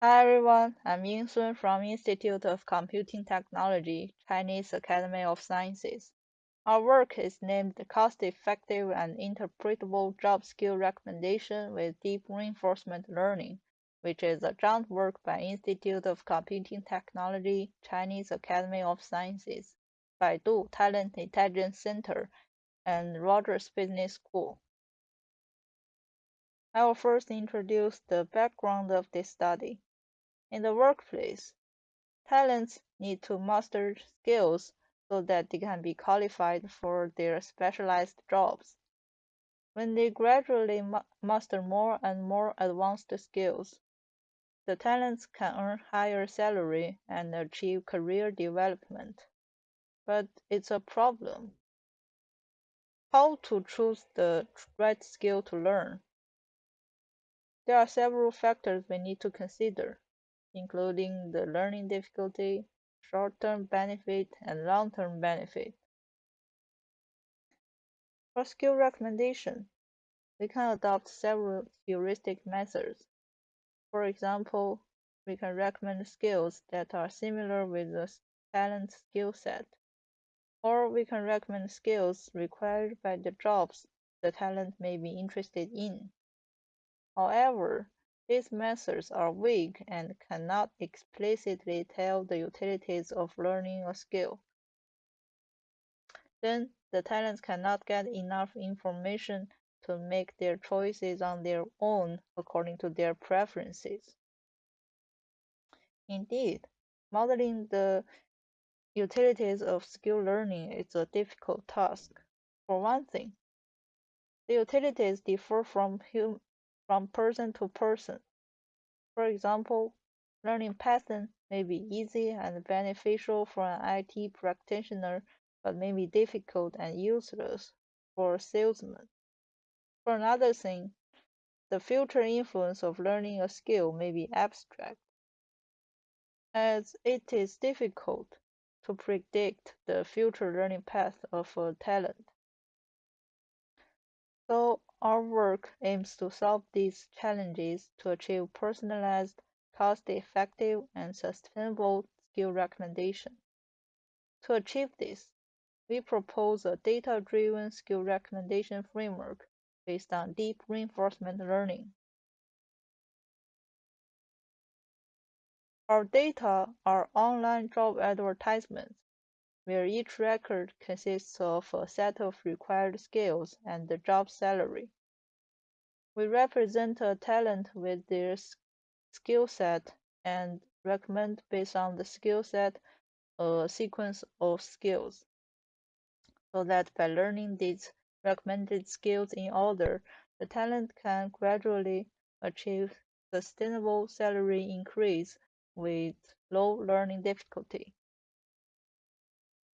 Hi everyone, I'm Ying Sun from Institute of Computing Technology, Chinese Academy of Sciences. Our work is named Cost-Effective and Interpretable Job Skill Recommendation with Deep Reinforcement Learning, which is a joint work by Institute of Computing Technology, Chinese Academy of Sciences, Baidu Talent Intelligence Center, and Rutgers Business School. I will first introduce the background of this study. In the workplace, talents need to master skills so that they can be qualified for their specialized jobs. When they gradually ma master more and more advanced skills, the talents can earn higher salary and achieve career development. But it's a problem. How to choose the right skill to learn? There are several factors we need to consider, including the learning difficulty, short-term benefit, and long-term benefit. For skill recommendation, we can adopt several heuristic methods. For example, we can recommend skills that are similar with the talent skill set, or we can recommend skills required by the jobs the talent may be interested in. However, these methods are vague and cannot explicitly tell the utilities of learning a skill. Then, the talents cannot get enough information to make their choices on their own according to their preferences. Indeed, modeling the utilities of skill learning is a difficult task. For one thing, the utilities differ from hum from person to person. For example, learning Python may be easy and beneficial for an IT practitioner, but may be difficult and useless for a salesman. For another thing, the future influence of learning a skill may be abstract, as it is difficult to predict the future learning path of a talent. So our work aims to solve these challenges to achieve personalized, cost-effective, and sustainable skill recommendation. To achieve this, we propose a data-driven skill recommendation framework based on deep reinforcement learning. Our data are online job advertisements where each record consists of a set of required skills and the job salary. We represent a talent with their skill set and recommend based on the skill set a sequence of skills so that by learning these recommended skills in order, the talent can gradually achieve sustainable salary increase with low learning difficulty.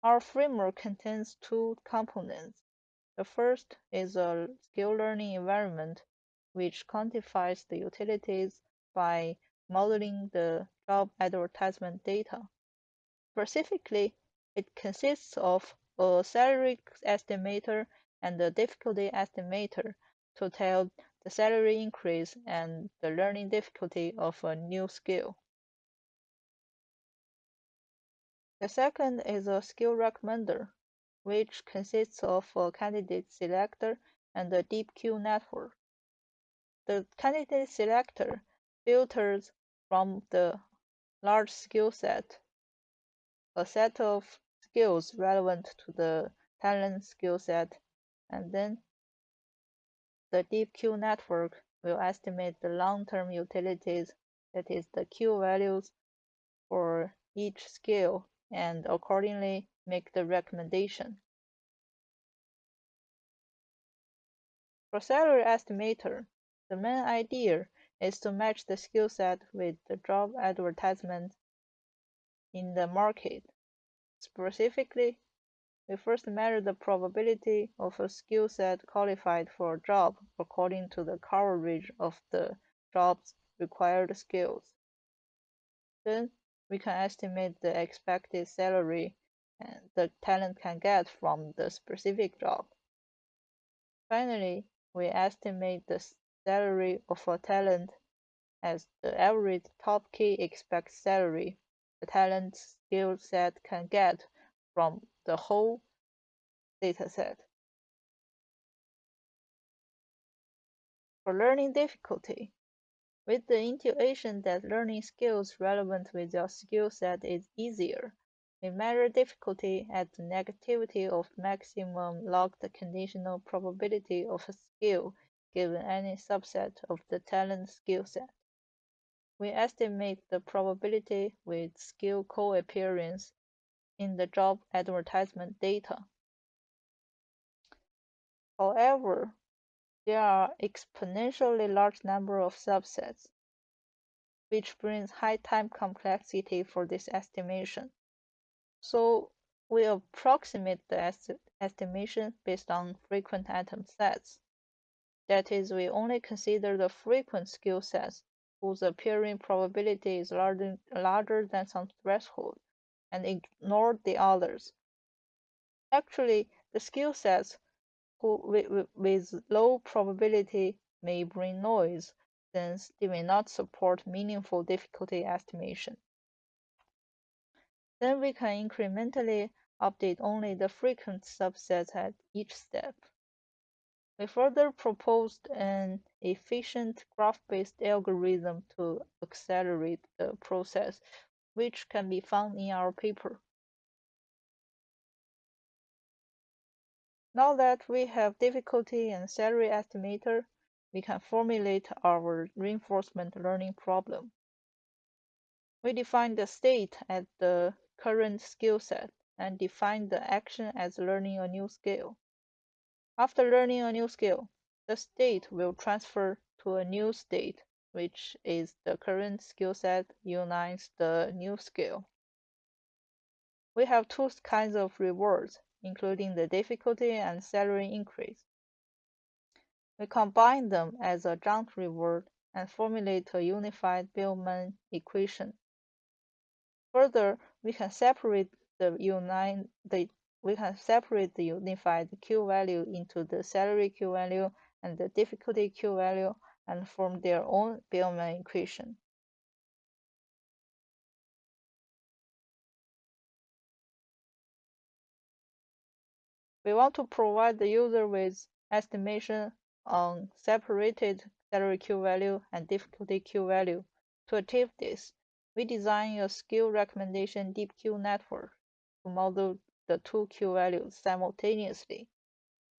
Our framework contains two components. The first is a skill learning environment, which quantifies the utilities by modeling the job advertisement data. Specifically, it consists of a salary estimator and a difficulty estimator to tell the salary increase and the learning difficulty of a new skill. The second is a skill recommender, which consists of a candidate selector and a deep Q network. The candidate selector filters from the large skill set a set of skills relevant to the talent skill set, and then the deep Q network will estimate the long-term utilities, that is the Q values for each skill and accordingly make the recommendation. For salary estimator, the main idea is to match the skill set with the job advertisement in the market. Specifically, we first measure the probability of a skill set qualified for a job according to the coverage of the job's required skills. Then we can estimate the expected salary the talent can get from the specific job. Finally, we estimate the salary of a talent as the average top-k expected salary the talent skill set can get from the whole dataset. For learning difficulty, with the intuition that learning skills relevant with your skill set is easier, we measure difficulty at the negativity of maximum logged conditional probability of a skill given any subset of the talent skill set. We estimate the probability with skill co-appearance in the job advertisement data. However, there are exponentially large number of subsets, which brings high time complexity for this estimation. So we approximate the est estimation based on frequent item sets. That is, we only consider the frequent skill sets whose appearing probability is larger, larger than some threshold and ignore the others. Actually, the skill sets with, low probability may bring noise since they may not support meaningful difficulty estimation. Then we can incrementally update only the frequent subsets at each step. We further proposed an efficient graph-based algorithm to accelerate the process, which can be found in our paper. Now that we have difficulty and salary estimator, we can formulate our reinforcement learning problem. We define the state as the current skill set and define the action as learning a new skill. After learning a new skill, the state will transfer to a new state, which is the current skill set unites the new skill. We have two kinds of rewards, including the difficulty and salary increase. We combine them as a joint reward and formulate a unified Bellman equation. Further, we can separate the unite the we can separate the unified Q value into the salary Q value and the difficulty Q value and form their own Bellman equation. We want to provide the user with estimation on separated salary Q value and difficulty Q value. To achieve this, we design a skill recommendation deep Q network to model the two Q values simultaneously,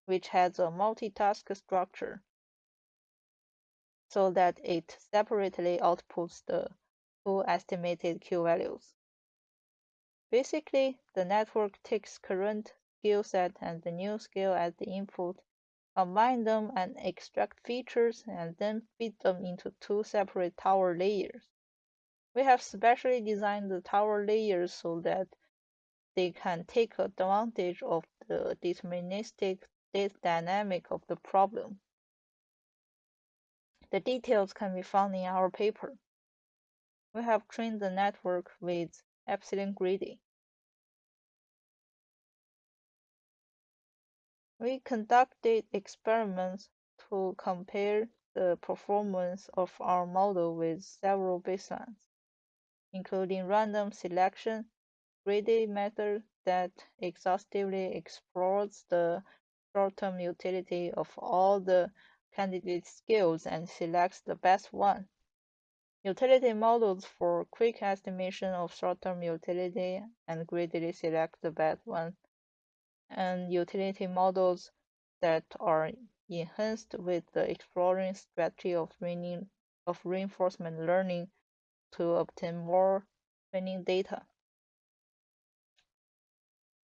which has a multitask structure so that it separately outputs the two estimated Q values. Basically, the network takes current skill set and the new skill as the input, combine them and extract features and then feed them into two separate tower layers. We have specially designed the tower layers so that they can take advantage of the deterministic state dynamic of the problem. The details can be found in our paper. We have trained the network with epsilon greedy. We conducted experiments to compare the performance of our model with several baselines including random selection, greedy method that exhaustively explores the short-term utility of all the candidate skills and selects the best one. Utility models for quick estimation of short-term utility and greedily select the best one. And utility models that are enhanced with the exploring strategy of, of reinforcement learning to obtain more training data.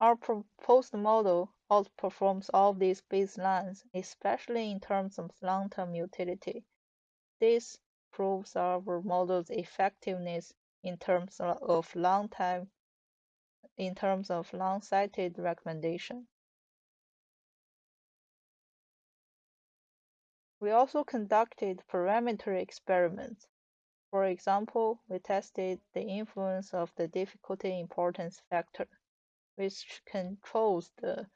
Our proposed model outperforms all these baselines, especially in terms of long-term utility. This proves our model's effectiveness in terms of long time in terms of long-sighted recommendation. We also conducted parameter experiments for example, we tested the influence of the difficulty importance factor, which controls the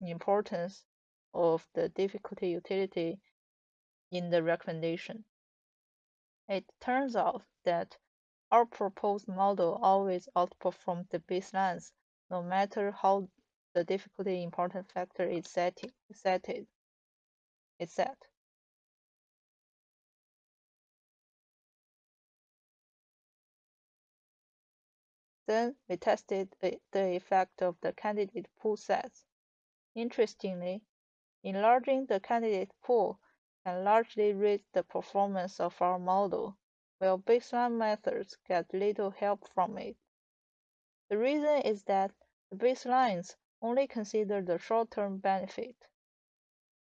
importance of the difficulty utility in the recommendation. It turns out that our proposed model always outperforms the baselines, no matter how the difficulty important factor is set. Is set. Then we tested the effect of the candidate pool sets. Interestingly, enlarging the candidate pool can largely raise the performance of our model, while baseline methods get little help from it. The reason is that the baselines only consider the short-term benefit.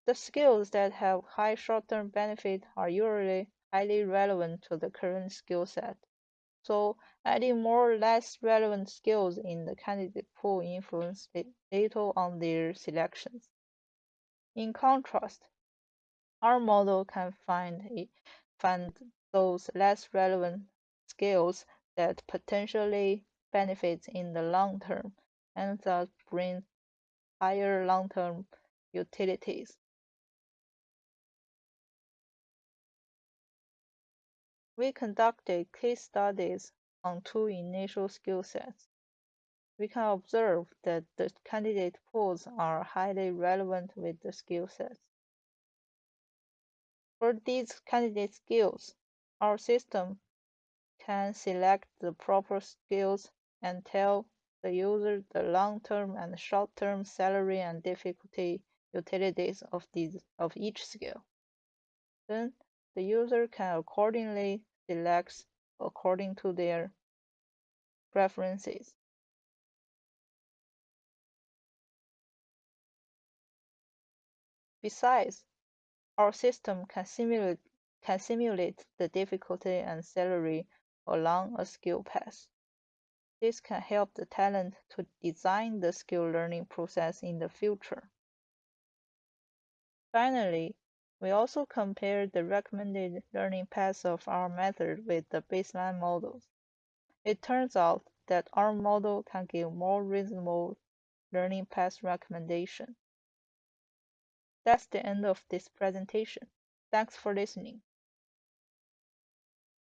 The skills that have high short-term benefit are usually highly relevant to the current skill set. So adding more or less relevant skills in the candidate pool influence little on their selections. In contrast, our model can find, find those less relevant skills that potentially benefit in the long term and thus bring higher long-term utilities. We conducted case studies on two initial skill sets. We can observe that the candidate pools are highly relevant with the skill sets. For these candidate skills, our system can select the proper skills and tell the user the long-term and short-term salary and difficulty utilities of, these, of each skill. Then the user can accordingly select according to their preferences. Besides, our system can simulate, can simulate the difficulty and salary along a skill path. This can help the talent to design the skill learning process in the future. Finally, we also compared the recommended learning paths of our method with the baseline models. It turns out that our model can give more reasonable learning path recommendation. That's the end of this presentation. Thanks for listening.